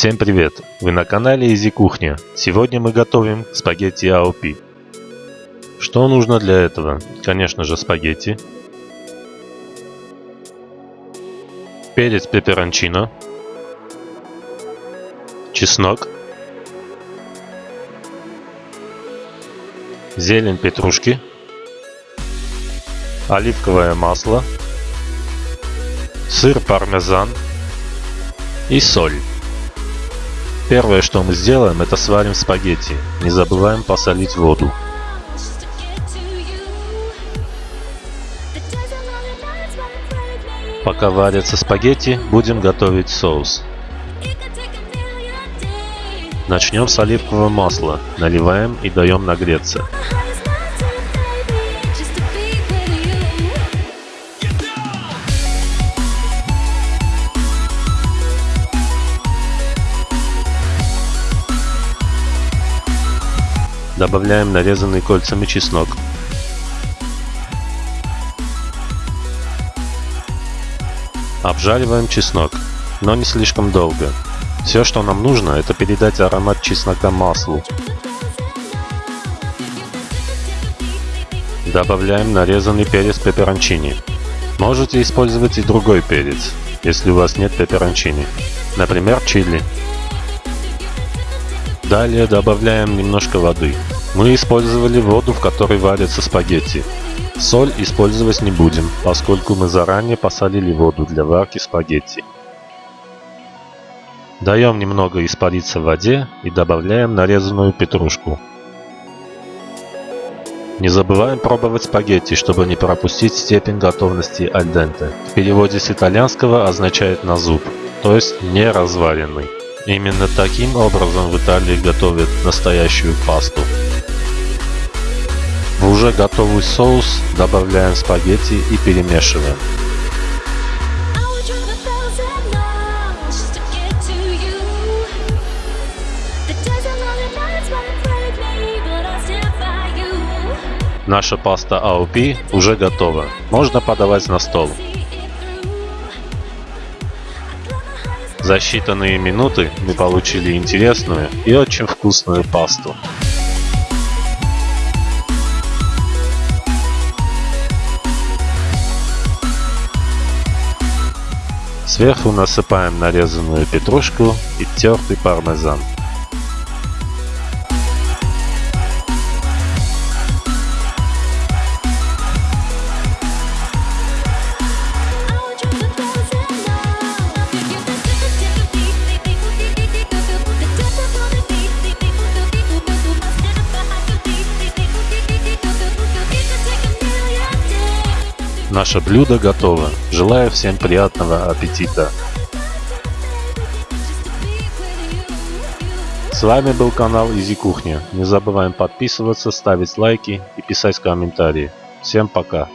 Всем привет! Вы на канале Изи Кухня. Сегодня мы готовим спагетти AOP. Что нужно для этого? Конечно же спагетти, перец пеперончино, чеснок, зелень петрушки, оливковое масло, сыр пармезан и соль. Первое, что мы сделаем, это сварим спагетти. Не забываем посолить воду. Пока варятся спагетти, будем готовить соус. Начнем с оливкового масла. Наливаем и даем нагреться. Добавляем нарезанный кольцами чеснок. Обжариваем чеснок, но не слишком долго. Все, что нам нужно, это передать аромат чеснока маслу. Добавляем нарезанный перец пеперончини. Можете использовать и другой перец, если у вас нет пеперончини. Например, чили. Далее добавляем немножко воды. Мы использовали воду, в которой варятся спагетти. Соль использовать не будем, поскольку мы заранее посолили воду для варки спагетти. Даем немного испариться в воде и добавляем нарезанную петрушку. Не забываем пробовать спагетти, чтобы не пропустить степень готовности аль денте. В переводе с итальянского означает на зуб, то есть не разваренный. Именно таким образом в Италии готовят настоящую пасту. В уже готовый соус добавляем спагетти и перемешиваем. Наша паста AOP уже готова. Можно подавать на стол. За считанные минуты мы получили интересную и очень вкусную пасту. Сверху насыпаем нарезанную петрушку и тертый пармезан. Наше блюдо готово. Желаю всем приятного аппетита. С вами был канал Изи Кухня. Не забываем подписываться, ставить лайки и писать комментарии. Всем пока.